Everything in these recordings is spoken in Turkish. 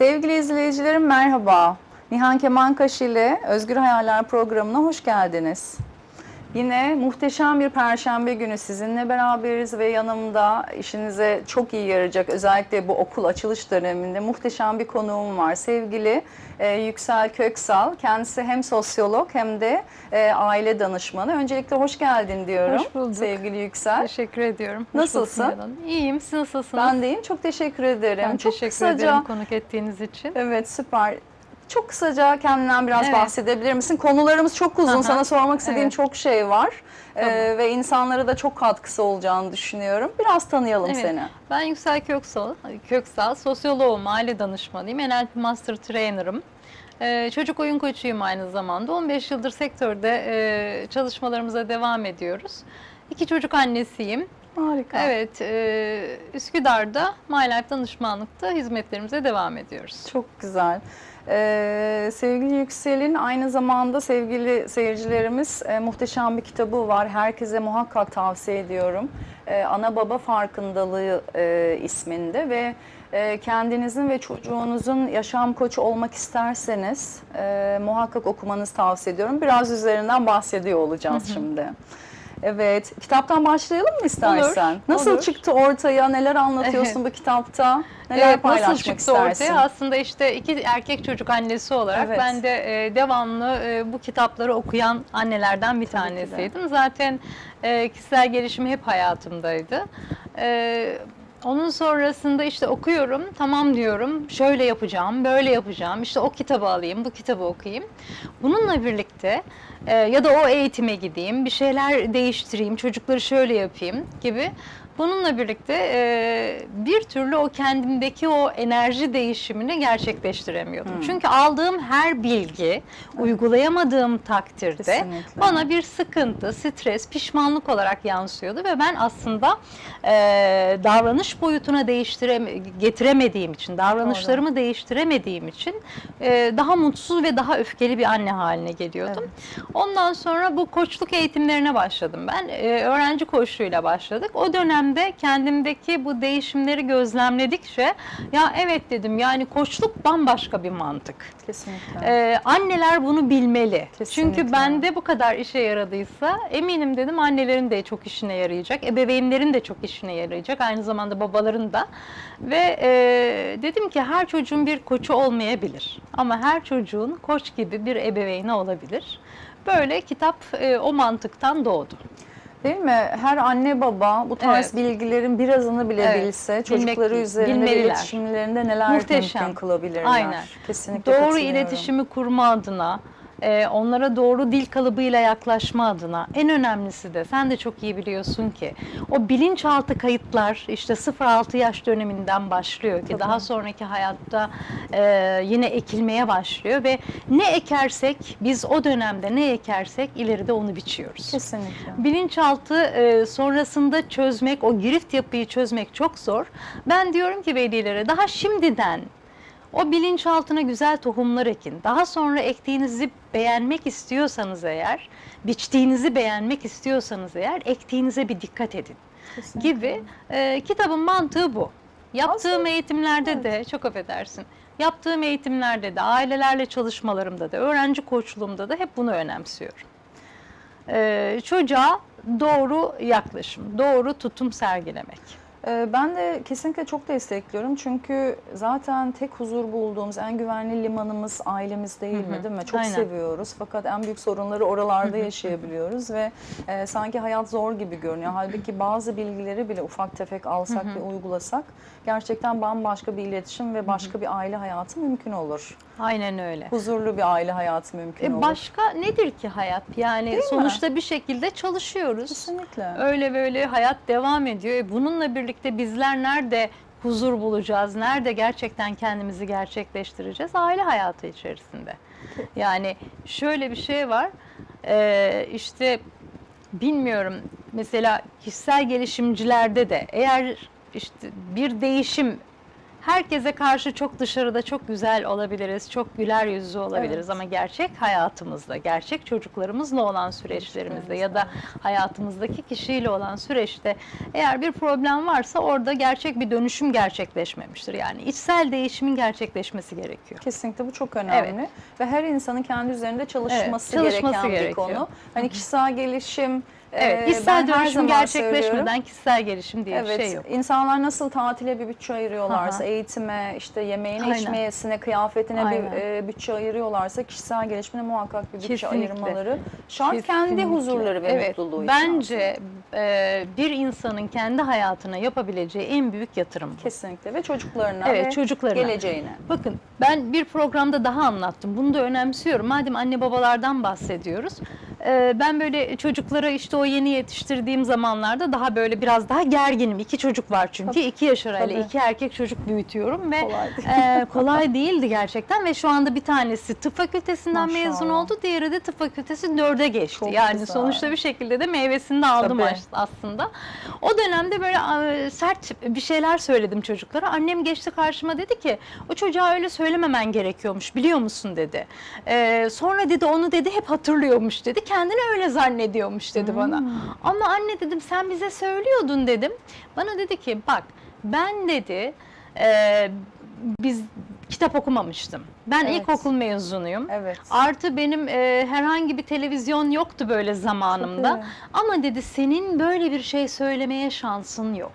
Sevgili izleyicilerim merhaba. Nihan Kemankaş ile Özgür Hayaller programına hoş geldiniz. Yine muhteşem bir perşembe günü sizinle beraberiz ve yanımda işinize çok iyi yarayacak özellikle bu okul açılış döneminde muhteşem bir konuğum var. Sevgili e, Yüksel Köksal. Kendisi hem sosyolog hem de e, aile danışmanı. Öncelikle hoş geldin diyorum. Hoş bulduk. Sevgili Yüksel. Teşekkür ediyorum. Hoş Nasılsın? İyiyim. Siz nasılsınız? Ben deyim. Çok teşekkür ederim. Ben çok teşekkür kısaca ederim konuk ettiğiniz için. Evet süper. Çok kısaca kendinden biraz Evet. bahsedebilir misin? Konularımız çok uzun. Aha. Sana sormak istediğim Evet. çok şey var. Ee, Tamam. ve insanlara da çok katkısı olacağını düşünüyorum. Biraz tanıyalım Evet. seni. Ben Yüksel Köksal, Köksal sosyoloğum, aile danışmanıyım, NLP Master Trainer'ım. Ee, çocuk oyun koçuyum aynı zamanda. 15 yıldır sektörde e, çalışmalarımıza devam ediyoruz. İki çocuk annesiyim. Harika. Evet, e, Üsküdar'da My Life danışmanlıkta hizmetlerimize devam ediyoruz. Çok güzel. Ee, sevgili Yüksel'in aynı zamanda sevgili seyircilerimiz e, muhteşem bir kitabı var. Herkese muhakkak tavsiye ediyorum. Ee, Ana Baba Farkındalığı e, isminde ve e, kendinizin ve çocuğunuzun yaşam koçu olmak isterseniz e, muhakkak okumanızı tavsiye ediyorum. Biraz üzerinden bahsediyor olacağız şimdi. Evet, kitaptan başlayalım mı istersen? Olur, Nasıl olur. çıktı ortaya? Neler anlatıyorsun bu kitapta? Neler Evet, paylaşmak nasıl çıktı istersin? ortaya? Aslında işte iki erkek çocuk annesi olarak Evet. ben de e, devamlı e, bu kitapları okuyan annelerden bir Tabii tanesiydim. Zaten e, kişisel gelişim hep hayatımdaydı. E, onun sonrasında işte okuyorum, tamam diyorum, şöyle yapacağım, böyle yapacağım, işte o kitabı alayım, bu kitabı okuyayım. Bununla birlikte e, ya da o eğitime gideyim, bir şeyler değiştireyim, çocukları şöyle yapayım gibi. Bununla birlikte e, bir türlü o kendimdeki o enerji değişimini gerçekleştiremiyordum. Hmm. Çünkü aldığım her bilgi uygulayamadığım takdirde Kesinlikle. bana bir sıkıntı, stres, pişmanlık olarak yansıyordu ve ben aslında e, davranış boyutuna değiştireme, getiremediğim için, davranışlarımı değiştiremediğim için e, daha mutsuz ve daha öfkeli bir anne haline geliyordum. Ondan sonra bu koçluk eğitimlerine başladım ben. E, öğrenci koçluğuyla başladık. O dönemde kendimdeki bu değişimleri gözlemledikçe ya evet dedim yani koçluk bambaşka bir mantık. Kesinlikle. Ee, anneler bunu bilmeli. Kesinlikle. Çünkü bende bu kadar işe yaradıysa eminim dedim annelerin de çok işine yarayacak. Ebeveynlerin de çok işine yarayacak. Aynı zamanda babaların da. Ve e, dedim ki her çocuğun bir koçu olmayabilir. Ama her çocuğun koç gibi bir ebeveyni olabilir. Böyle kitap e, o mantıktan doğdu. Değil mi? Her anne baba bu tarz Evet. bilgilerin birazını bile Evet. bilse Bilmek- çocukları üzerinde bilmeliler. iletişimlerinde neler Muhteşem. mümkün kılabilirler. Aynen. Kesinlikle Doğru iletişimi kurma adına, e, onlara doğru dil kalıbıyla yaklaşma adına en önemlisi de sen de çok iyi biliyorsun ki o bilinçaltı kayıtlar işte 0-6 yaş döneminden başlıyor ki Tabii. daha sonraki hayatta e, yine ekilmeye başlıyor ve ne ekersek biz o dönemde ne ekersek ileride onu biçiyoruz. Kesinlikle. Bilinçaltı e, sonrasında çözmek, o girift yapıyı çözmek çok zor. Ben diyorum ki velilere daha şimdiden o bilinçaltına güzel tohumlar ekin. Daha sonra ektiğinizi beğenmek istiyorsanız eğer, biçtiğinizi beğenmek istiyorsanız eğer ektiğinize bir dikkat edin Kesinlikle. gibi. E, kitabın mantığı bu. Yaptığım Aslında- eğitimlerde de çok affedersin. Yaptığım eğitimlerde de, ailelerle çalışmalarımda da, öğrenci koçluğumda da hep bunu önemsiyorum. Ee, çocuğa doğru yaklaşım, doğru tutum sergilemek. Ee, Ben de kesinlikle çok destekliyorum çünkü zaten tek huzur bulduğumuz en güvenli limanımız ailemiz değil mi değil mi? Çok Aynen. seviyoruz fakat en büyük sorunları oralarda yaşayabiliyoruz ve e, sanki hayat zor gibi görünüyor. Halbuki bazı bilgileri bile ufak tefek alsak ve uygulasak gerçekten bambaşka bir iletişim ve başka bir aile hayatı mümkün olur. Aynen öyle. Huzurlu bir aile hayatı mümkün E olur. başka nedir ki hayat? Yani Değil mi? sonuçta bir şekilde çalışıyoruz. Kesinlikle. Öyle böyle hayat devam ediyor. E bununla birlikte bizler nerede huzur bulacağız? Nerede gerçekten kendimizi gerçekleştireceğiz? Aile hayatı içerisinde. Yani şöyle bir şey var. Ee, işte bilmiyorum mesela kişisel gelişimcilerde de eğer işte bir değişim herkese karşı çok dışarıda çok güzel olabiliriz, çok güler yüzlü olabiliriz Evet. ama gerçek hayatımızda, gerçek çocuklarımızla olan süreçlerimizde ya da hayatımızdaki kişiyle olan süreçte eğer bir problem varsa orada gerçek bir dönüşüm gerçekleşmemiştir. Yani içsel değişimin gerçekleşmesi gerekiyor. Kesinlikle bu çok önemli ve her insanın kendi üzerinde çalışması, Evet, çalışması gereken bir gerekiyor. konu. Hani kişisel gelişim Evet, e, ben her dönüşüm gerçekleşmeden kişisel gelişim diye Evet, bir şey yok. insanlar nasıl tatile bir bütçe ayırıyorlarsa, Aha. eğitime, işte yemeğine, Aynen. içmesine, kıyafetine Aynen. bir e, bütçe ayırıyorlarsa kişisel gelişimine muhakkak bir bütçe Kesinlikle. ayırmaları şart kendi Kesinlikle. huzurları ve evet, mutluluğu için Bence e, bir insanın kendi hayatına yapabileceği en büyük yatırım bu. Kesinlikle ve çocuklarına Evet, ve çocuklarına. geleceğine. Bakın ben bir programda daha anlattım. Bunu da önemsiyorum. Madem anne babalardan bahsediyoruz. E, ben böyle çocuklara işte o yeni yetiştirdiğim zamanlarda daha böyle biraz daha gerginim. İki çocuk var çünkü. Tabii. iki yaş arayla Tabii. iki erkek çocuk büyütüyorum ve Kolay değil. e, kolay değildi gerçekten ve şu anda bir tanesi tıp fakültesinden mezun Maşallah. oldu. Diğeri de tıp fakültesi dörde geçti. Çok yani güzel. sonuçta bir şekilde de meyvesini de aldım Tabii. as- aslında. O dönemde böyle sert bir şeyler söyledim çocuklara. Annem geçti karşıma dedi ki o çocuğa öyle söylememen gerekiyormuş biliyor musun dedi. E, sonra dedi onu dedi hep hatırlıyormuş dedi. Kendini öyle zannediyormuş dedi bana. Hmm. Ama anne dedim sen bize söylüyordun dedim. Bana dedi ki bak ben dedi e, biz kitap okumamıştım. Ben Evet. ilkokul mezunuyum. Evet. Artı benim e, herhangi bir televizyon yoktu böyle zamanımda. Ama dedi senin böyle bir şey söylemeye şansın yok.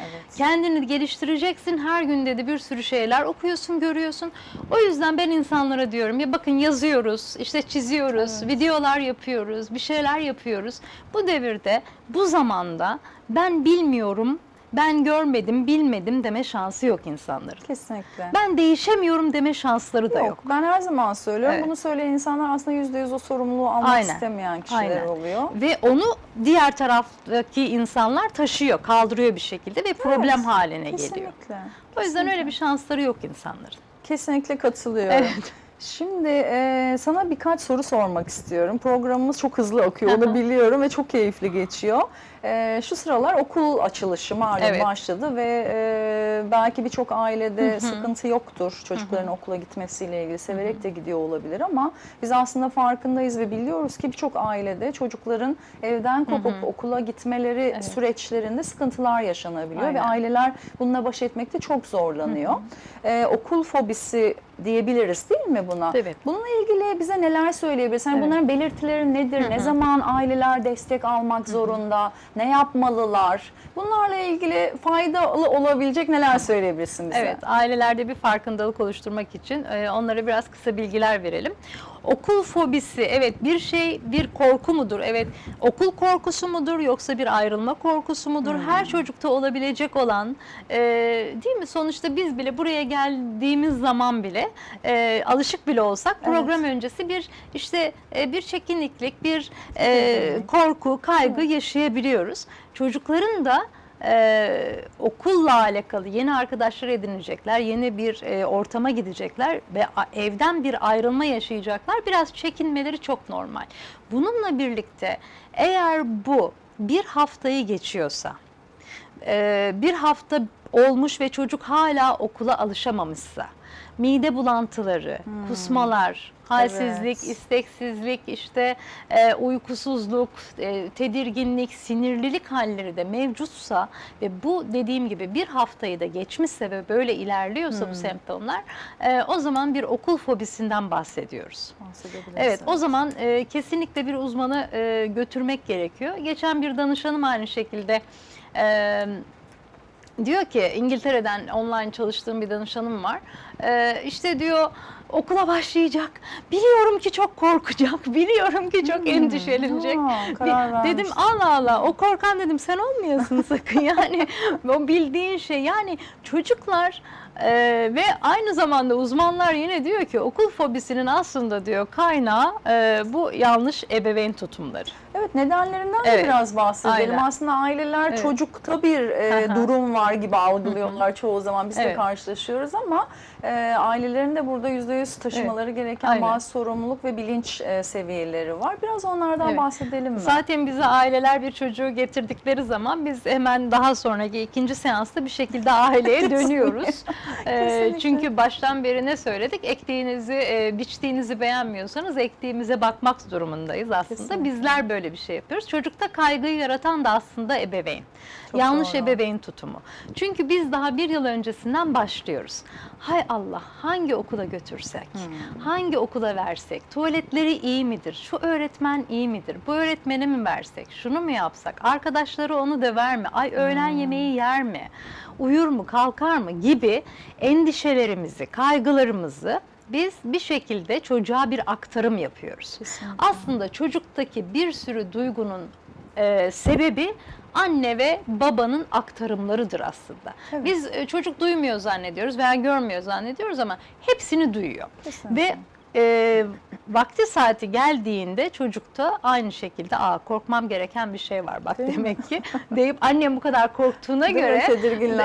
Evet. Kendini geliştireceksin. Her gün dedi bir sürü şeyler okuyorsun, görüyorsun. O yüzden ben insanlara diyorum ya bakın yazıyoruz, işte çiziyoruz, Evet. videolar yapıyoruz, bir şeyler yapıyoruz. Bu devirde, bu zamanda ben bilmiyorum, ben görmedim, bilmedim deme şansı yok insanların. Kesinlikle. Ben değişemiyorum deme şansları da Yok, yok. ben her zaman söylüyorum. Evet. Bunu söyleyen insanlar aslında yüzde yüz o sorumluluğu almak Aynen. istemeyen kişiler Aynen. oluyor. Ve onu diğer taraftaki insanlar taşıyor, kaldırıyor bir şekilde ve problem haline geliyor. Kesinlikle. O yüzden öyle bir şansları yok insanların. Kesinlikle katılıyorum. Evet. Şimdi e, sana birkaç soru sormak istiyorum. Programımız çok hızlı akıyor, onu biliyorum ve çok keyifli geçiyor. E, şu sıralar okul açılışı malum Evet. başladı ve e, belki birçok ailede sıkıntı yoktur çocukların okula gitmesiyle ilgili. Severek de gidiyor olabilir ama biz aslında farkındayız ve biliyoruz ki birçok ailede çocukların evden kopup okula gitmeleri Evet. süreçlerinde sıkıntılar yaşanabiliyor ve Aynen. aileler bununla baş etmekte çok zorlanıyor. Ee, okul fobisi diyebiliriz değil mi buna? Evet. Bununla ilgili bize neler söyleyebilirsin? Evet. Bunların belirtileri nedir? Ne zaman aileler destek almak zorunda? Ne yapmalılar? Bunlarla ilgili faydalı olabilecek neler söyleyebilirsin bize? Evet, ailelerde bir farkındalık oluşturmak için onlara biraz kısa bilgiler verelim. Okul fobisi, evet bir şey, bir korku mudur? Evet, okul korkusu mudur yoksa bir ayrılma korkusu mudur? Her çocukta olabilecek olan, e, değil mi? Sonuçta biz bile buraya geldiğimiz zaman bile e, alışık bile olsak program öncesi bir işte e, bir çekinliklik, bir e, korku, kaygı yaşayabiliyoruz. Çocukların da e, okulla alakalı yeni arkadaşlar edinecekler, yeni bir e, ortama gidecekler ve evden bir ayrılma yaşayacaklar. Biraz çekinmeleri çok normal. Bununla birlikte eğer bu bir haftayı geçiyorsa, e, bir hafta olmuş ve çocuk hala okula alışamamışsa, mide bulantıları, kusmalar, halsizlik, Evet. isteksizlik, işte e, uykusuzluk, e, tedirginlik, sinirlilik halleri de mevcutsa ve bu dediğim gibi bir haftayı da geçmişse ve böyle ilerliyorsa bu semptomlar, e, o zaman bir okul fobisinden bahsediyoruz. Evet, o zaman e, kesinlikle bir uzmanı e, götürmek gerekiyor. Geçen bir danışanım aynı şekilde e, diyor ki İngiltere'den online çalıştığım bir danışanım var. E, işte diyor okula başlayacak. Biliyorum ki çok korkacak. Biliyorum ki çok endişelenecek. Ha, dedim. Allah Allah o korkan dedim sen olmayasın sakın yani o bildiğin şey yani çocuklar e, ve aynı zamanda uzmanlar yine diyor ki okul fobisinin aslında diyor kaynağı e, bu yanlış ebeveyn tutumları. Evet nedenlerinden de Evet. biraz bahsedelim. Aynen. Aslında aileler Evet. çocukta bir e, durum var gibi algılıyorlar çoğu zaman biz de Evet. karşılaşıyoruz ama e, ailelerin de burada yüzde yüz taşımaları gereken Aynen. bazı sorumluluk ve bilinç e, seviyeleri var. Biraz onlardan Evet. bahsedelim mi? Zaten bize aileler bir çocuğu getirdikleri zaman biz hemen daha sonraki ikinci seansta bir şekilde aileye dönüyoruz. Kesinlikle. çünkü baştan beri ne söyledik? Ektiğinizi, e, biçtiğinizi beğenmiyorsanız ektiğimize bakmak durumundayız aslında. Kesinlikle. Bizler böyle bir şey yapıyoruz. Çocukta kaygıyı yaratan da aslında ebeveyn. Çok Yanlış doğru. ebeveyn tutumu. Çünkü biz daha bir yıl öncesinden başlıyoruz. Hay Allah hangi okula götürsek, Hmm. hangi okula versek, tuvaletleri iyi midir, şu öğretmen iyi midir, bu öğretmeni mi versek, şunu mu yapsak, arkadaşları onu döver mi, ay öğlen Hmm. yemeği yer mi, uyur mu, kalkar mı gibi endişelerimizi, kaygılarımızı biz bir şekilde çocuğa bir aktarım yapıyoruz. Kesinlikle. Aslında çocuktaki bir sürü duygunun e, sebebi anne ve babanın aktarımlarıdır aslında. Evet. Biz e, çocuk duymuyor zannediyoruz veya görmüyor zannediyoruz ama hepsini duyuyor. Kesinlikle. Ve e, vakti saati geldiğinde çocukta aynı şekilde Aa, korkmam gereken bir şey var bak Değil mi? demek ki deyip annem bu kadar korktuğuna Değil mi? göre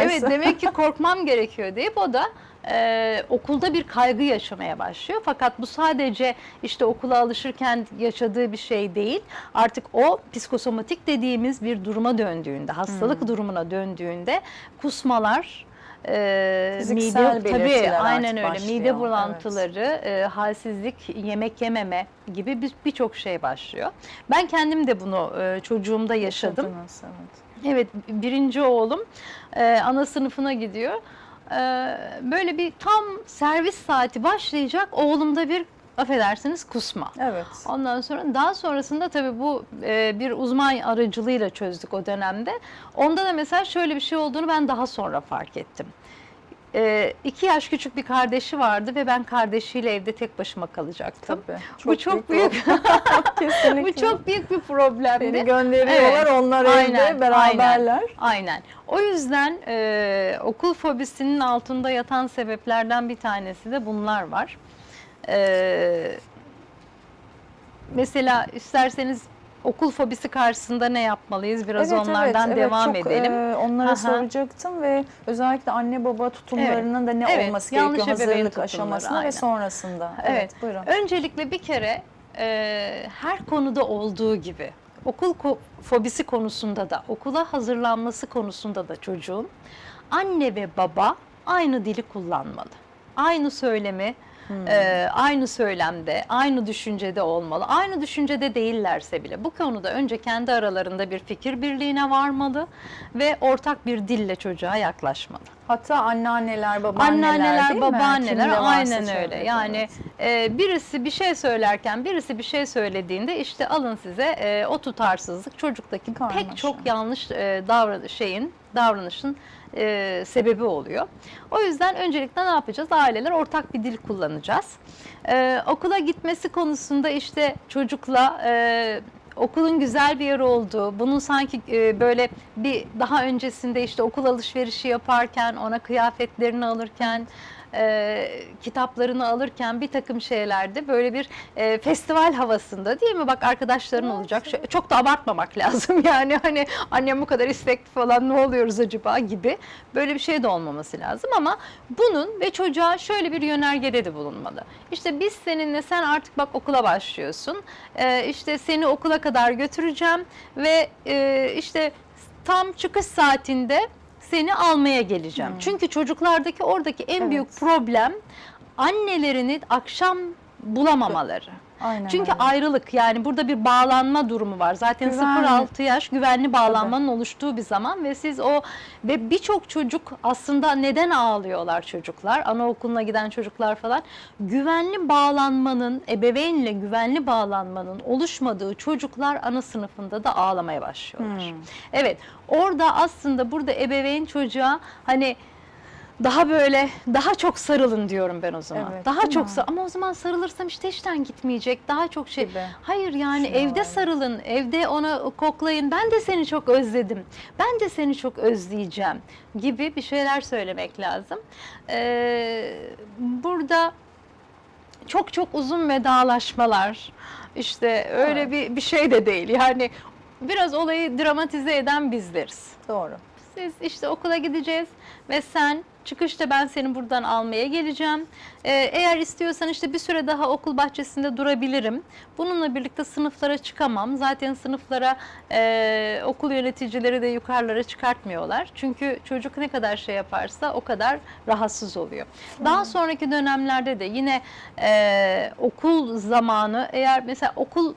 evet demek ki korkmam gerekiyor deyip o da e, okulda bir kaygı yaşamaya başlıyor. Fakat bu sadece işte okula alışırken yaşadığı bir şey değil. Artık o psikosomatik dediğimiz bir duruma döndüğünde, hastalık Hmm. durumuna döndüğünde kusmalar, e, Fiziksel mide tabii aynen öyle başlıyor, mide evet. bulantıları, e, halsizlik, yemek yememe gibi bir- birçok şey başlıyor. Ben kendim de bunu e, çocuğumda yaşadım. Yaşadınız, evet. Evet, birinci oğlum e, ana sınıfına gidiyor. E, böyle bir tam servis saati başlayacak oğlumda bir affedersiniz kusma. Evet. Ondan sonra daha sonrasında tabii bu e, bir uzman aracılığıyla çözdük o dönemde. Onda da mesela şöyle bir şey olduğunu ben daha sonra fark ettim. E, iki yaş küçük bir kardeşi vardı ve ben kardeşiyle evde tek başıma kalacaktım. Tabii. Bu çok büyük. Kesinlikle. bu çok büyük bir problemdi. Beni gönderiyorlar, Evet. onlar Aynen, evde beraberler. Aynen. O yüzden e, okul fobisinin altında yatan sebeplerden bir tanesi de bunlar var. E, mesela isterseniz okul fobisi karşısında ne yapmalıyız? Biraz Evet, onlardan evet, devam evet, çok, edelim. e, onlara Aha. soracaktım ve özellikle anne baba tutumlarının da ne Evet, olması yanlış gerekiyor hazırlık aşamasında aynen. ve sonrasında. Evet. buyurun. Öncelikle bir kere e, her konuda olduğu gibi okul ko- fobisi konusunda da okula hazırlanması konusunda da çocuğun anne ve baba aynı dili kullanmalı. Aynı söylemi Hmm. e, aynı söylemde, aynı düşüncede olmalı. Aynı düşüncede değillerse bile bu konuda önce kendi aralarında bir fikir birliğine varmalı ve ortak bir dille çocuğa yaklaşmalı. Hatta anneanneler, babaanneler Anneanneler, değil babaanneler aynen öyle. Yani evet. e, birisi bir şey söylerken birisi bir şey söylediğinde işte alın size e, o tutarsızlık çocuktaki Karmaşa. pek çok yanlış e, davran şeyin davranışın e, sebebi oluyor. O yüzden öncelikle ne yapacağız? Aileler ortak bir dil kullanacağız. E, okula gitmesi konusunda işte çocukla e, okulun güzel bir yer olduğu, bunun sanki e, böyle bir daha öncesinde işte okul alışverişi yaparken, ona kıyafetlerini alırken, e, kitaplarını alırken bir takım şeylerde böyle bir e, festival havasında değil mi? Bak arkadaşların Evet, olacak. Şö- Çok da abartmamak lazım yani hani annem bu kadar istekli falan ne oluyoruz acaba gibi böyle bir şey de olmaması lazım ama bunun ve çocuğa şöyle bir yönergede de bulunmalı. İşte biz seninle sen artık bak okula başlıyorsun. E, işte seni okula kadar götüreceğim ve e, işte tam çıkış saatinde seni almaya geleceğim. Hmm. Çünkü çocuklardaki oradaki en Evet. büyük problem annelerini akşam bulamamaları. Aynen Çünkü öyle. ayrılık yani burada bir bağlanma durumu var. Zaten Güvenli. 0-6 yaş güvenli bağlanmanın oluştuğu bir zaman ve siz o ve birçok çocuk aslında neden ağlıyorlar çocuklar? Anaokuluna giden çocuklar falan. Güvenli bağlanmanın, ebeveynle güvenli bağlanmanın oluşmadığı çocuklar ana sınıfında da ağlamaya başlıyorlar. Hmm. Evet orada aslında burada ebeveyn çocuğa hani daha böyle daha çok sarılın diyorum ben o zaman. Evet, daha çok sar- ama o zaman sarılırsam işte işten gitmeyecek. Daha çok şey. Gibi. Hayır yani Düşünüyorlar. evde sarılın, evde ona koklayın. Ben de seni çok özledim. Ben de seni çok özleyeceğim gibi bir şeyler söylemek lazım. Ee, burada çok çok uzun vedalaşmalar işte öyle Evet. bir bir şey de değil. Yani biraz olayı dramatize eden bizleriz. Doğru. Siz işte okula gideceğiz ve sen çıkışta ben seni buradan almaya geleceğim. Ee, eğer istiyorsan işte bir süre daha okul bahçesinde durabilirim. Bununla birlikte sınıflara çıkamam. Zaten sınıflara e, okul yöneticileri de yukarılara çıkartmıyorlar. Çünkü çocuk ne kadar şey yaparsa o kadar rahatsız oluyor. Daha sonraki dönemlerde de yine e, okul zamanı eğer mesela okul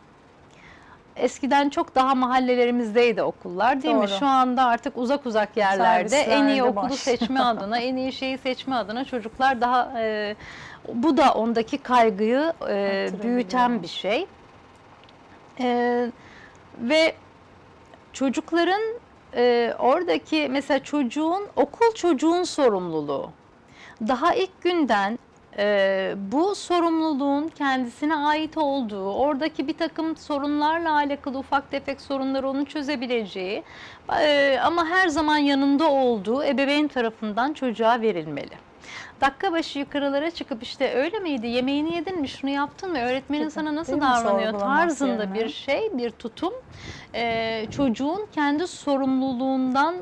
Eskiden çok daha mahallelerimizdeydi okullar değil mi? Doğru. Şu anda artık uzak uzak yerlerde en iyi okulu var. seçme adına, en iyi şeyi seçme adına çocuklar daha e, bu da ondaki kaygıyı e, büyüten bir şey. E, ve çocukların e, oradaki mesela çocuğun okul çocuğun sorumluluğu. Daha ilk günden e, bu sorumluluğun kendisine ait olduğu, oradaki bir takım sorunlarla alakalı ufak tefek sorunları onun çözebileceği e, ama her zaman yanında olduğu ebeveyn tarafından çocuğa verilmeli. Dakika başı yukarılara çıkıp işte öyle miydi, yemeğini yedin mi, şunu yaptın mı, öğretmenin sana nasıl değil davranıyor tarzında yerine. bir şey, bir tutum e, çocuğun kendi sorumluluğundan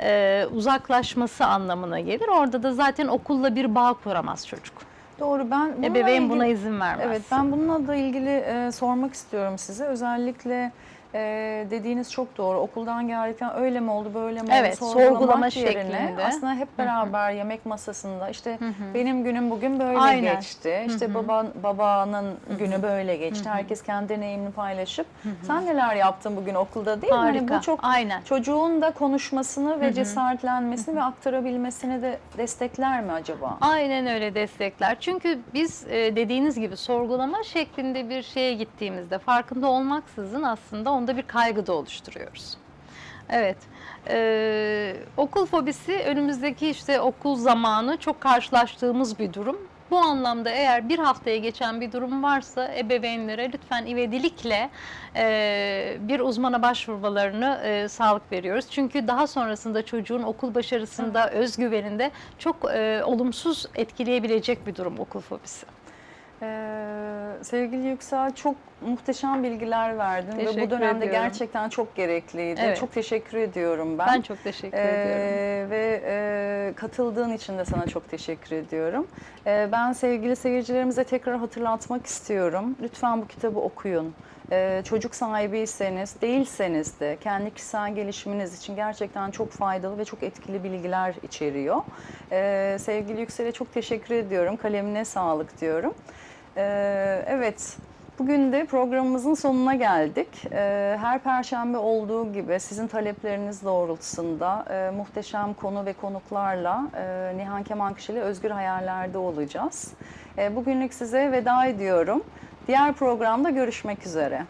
e, uzaklaşması anlamına gelir. Orada da zaten okulla bir bağ kuramaz çocuk. Doğru ben bununla Ebeveyn ilgili- buna izin vermez. Evet ben bununla da ilgili e, sormak istiyorum size. Özellikle e, dediğiniz çok doğru. Okuldan geldikten öyle mi oldu böyle mi Evet, oldu sorgulama sorgulamak yerine şeklinde. aslında hep beraber yemek masasında işte benim günüm bugün böyle Aynen. geçti. İşte baban babanın günü böyle geçti. Herkes kendi deneyimini paylaşıp sen neler yaptın bugün okulda değil mi? Hani Harika. bu çok Aynen. çocuğun da konuşmasını ve cesaretlenmesini ve aktarabilmesini de destekler mi acaba? Aynen öyle destekler. Çünkü biz e, dediğiniz gibi sorgulama şeklinde bir şeye gittiğimizde farkında olmaksızın aslında onda bir kaygı da oluşturuyoruz. Evet. Ee, okul fobisi önümüzdeki işte okul zamanı çok karşılaştığımız bir durum. Bu anlamda eğer bir haftaya geçen bir durum varsa ebeveynlere lütfen ivedilikle e, bir uzmana başvurmalarını e, sağlık veriyoruz. Çünkü daha sonrasında çocuğun okul başarısında, özgüveninde çok e, olumsuz etkileyebilecek bir durum okul fobisi. Ee, sevgili Yüksel çok muhteşem bilgiler verdin ve Teşekkür bu dönemde ediyorum. gerçekten çok gerekliydi. Evet. Çok teşekkür ediyorum ben. Ben çok teşekkür Ee, ediyorum. Ve e, katıldığın için de sana çok teşekkür ediyorum. Ee, ben sevgili seyircilerimize tekrar hatırlatmak istiyorum. Lütfen bu kitabı okuyun. Ee, çocuk sahibiyseniz, değilseniz de kendi kişisel gelişiminiz için gerçekten çok faydalı ve çok etkili bilgiler içeriyor. Ee, sevgili Yüksel'e çok teşekkür ediyorum. Kalemine sağlık diyorum. Ee, evet, bugün de programımızın sonuna geldik. Ee, her perşembe olduğu gibi sizin talepleriniz doğrultusunda e, muhteşem konu ve konuklarla e, Nihan Kemankışı ile Özgür Hayaller'de olacağız. E, bugünlük size veda ediyorum. Diğer programda görüşmek üzere.